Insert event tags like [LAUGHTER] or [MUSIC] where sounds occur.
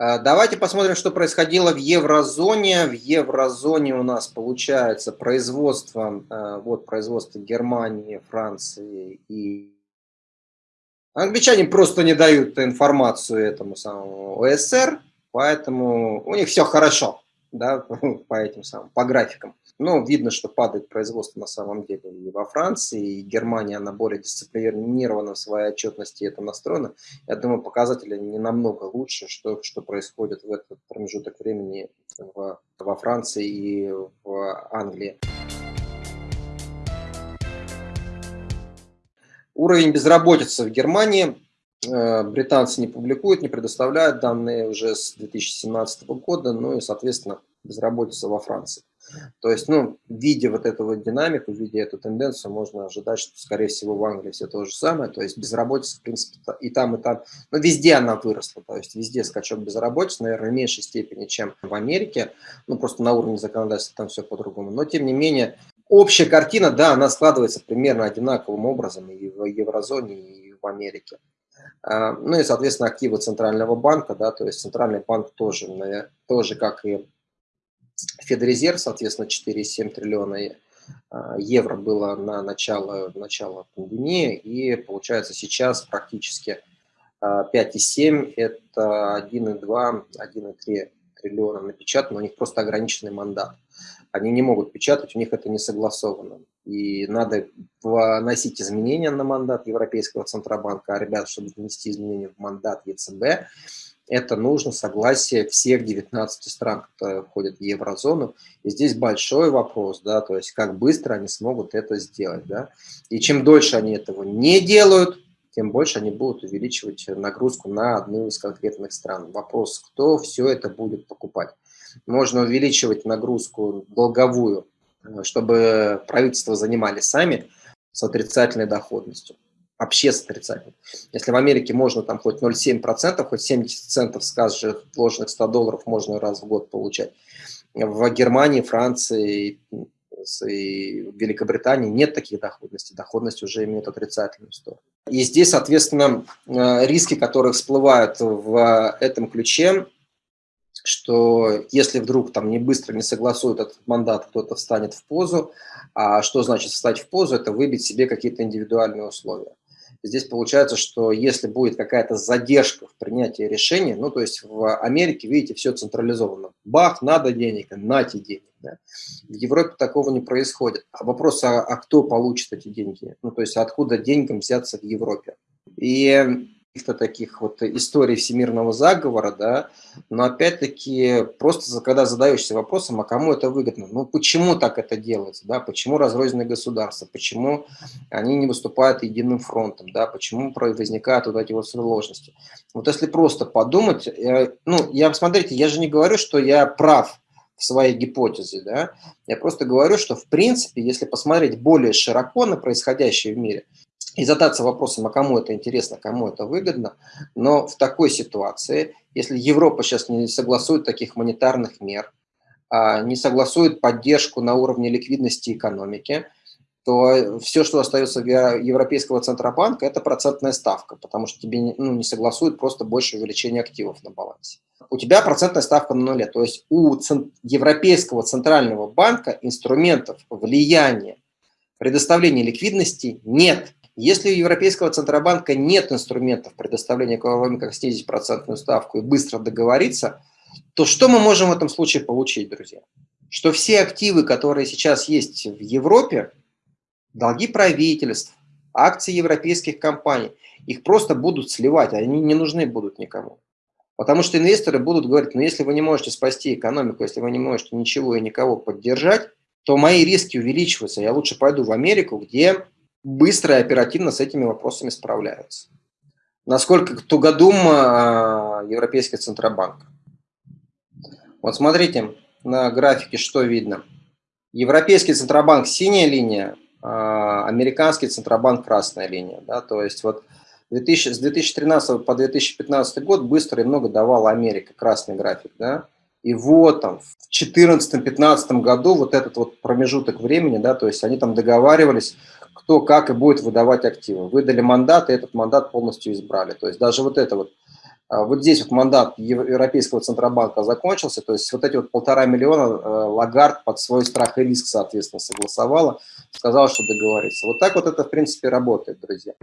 А, давайте посмотрим, что происходило в еврозоне. В еврозоне у нас получается производство, а, вот производство Германии, Франции и Англичане просто не дают информацию этому самому ОСР, поэтому у них все хорошо, да, [LAUGHS] по этим самым, по графикам. Но видно, что падает производство на самом деле и во Франции, и Германия, она более дисциплинирована в своей отчетности, это настроено. Я думаю, показатели не намного лучше, что, что происходит в этот промежуток времени в, во Франции и в Англии. Уровень безработицы в Германии британцы не публикуют, не предоставляют данные уже с 2017 года, ну и, соответственно, безработица во Франции. То есть, ну, видя вот эту вот динамику, видя эту тенденцию, можно ожидать, что, скорее всего, в Англии все то же самое. То есть, безработица, в принципе, и там, и там, но везде она выросла. То есть, везде скачок безработицы, наверное, в меньшей степени, чем в Америке. Ну, просто на уровне законодательства там все по-другому. Но, тем не менее, общая картина, да, она складывается примерно одинаковым образом и в еврозоне, и в Америке. А, ну и, соответственно, активы Центрального банка, да, то есть Центральный банк тоже, тоже как и Федрезерв, соответственно, 4,7 триллиона а, евро было на начало, начало пандемии, и получается сейчас практически 5,7 а, это 1,2, 1,3 триллиона напечатано, у них просто ограниченный мандат. Они не могут печатать, у них это не согласовано. И надо вносить изменения на мандат Европейского Центробанка, а ребят, чтобы внести изменения в мандат ЕЦБ, это нужно согласие всех 19 стран, которые входят в еврозону. И здесь большой вопрос, да, то есть как быстро они смогут это сделать, да. И чем дольше они этого не делают, тем больше они будут увеличивать нагрузку на одну из конкретных стран. Вопрос, кто все это будет покупать. Можно увеличивать нагрузку долговую, чтобы правительство занимали сами с отрицательной доходностью вообще с отрицательным. Если в Америке можно там хоть 0,7%, хоть 70 центов с каждых вложенных 100 долларов можно раз в год получать. В Германии, Франции и Великобритании нет таких доходностей. Доходность уже имеет отрицательную сторону. И здесь, соответственно, э, риски, которые всплывают в этом ключе, что если вдруг там не быстро не согласуют этот мандат, кто-то встанет в позу. А что значит встать в позу? Это выбить себе какие-то индивидуальные условия. Здесь получается, что если будет какая-то задержка в принятии решения, ну, то есть в Америке, видите, все централизовано. Бах, надо денег, нате денег. Да? В Европе такого не происходит. А вопрос, а, а кто получит эти деньги? Ну, то есть откуда деньгам взяться в Европе? И каких-то таких вот историй всемирного заговора, да, но опять-таки просто когда задаешься вопросом, а кому это выгодно, ну почему так это делается, да, почему разрозненные государства, почему они не выступают единым фронтом, да, почему возникают вот эти вот сложности. Вот если просто подумать, э, ну, я, смотрите, я же не говорю, что я прав, своей гипотезе. Да? Я просто говорю, что в принципе, если посмотреть более широко на происходящее в мире, и задаться вопросом, а кому это интересно, кому это выгодно. Но в такой ситуации, если Европа сейчас не согласует таких монетарных мер, а, не согласует поддержку на уровне ликвидности экономики, то все, что остается в Европейского Центробанка, это процентная ставка, потому что тебе ну, не согласуют просто больше увеличения активов на балансе. У тебя процентная ставка на нуле, то есть у Европейского Центрального Банка инструментов влияния предоставления ликвидности нет. Если у Европейского Центробанка нет инструментов предоставления кроме как снизить процентную ставку и быстро договориться, то что мы можем в этом случае получить, друзья? Что все активы, которые сейчас есть в Европе, долги правительств, акции европейских компаний, их просто будут сливать, они не нужны будут никому. Потому что инвесторы будут говорить, ну если вы не можете спасти экономику, если вы не можете ничего и никого поддержать, то мои риски увеличиваются. Я лучше пойду в Америку, где быстро и оперативно с этими вопросами справляются. Насколько тугодум а, Европейский Центробанк. Вот смотрите на графике, что видно. Европейский Центробанк – синяя линия, американский Центробанк – красная линия. Да? То есть вот 2000, с 2013 по 2015 год быстро и много давала Америка, красный график. Да? И вот там в 2014-2015 году вот этот вот промежуток времени, да, то есть они там договаривались, кто как и будет выдавать активы. Выдали мандат, и этот мандат полностью избрали. То есть даже вот это вот А, вот здесь вот мандат Европейского Центробанка закончился, то есть вот эти вот полтора миллиона э, Лагард под свой страх и риск, соответственно, согласовала, сказала, что договорится. Вот так вот это, в принципе, работает, друзья.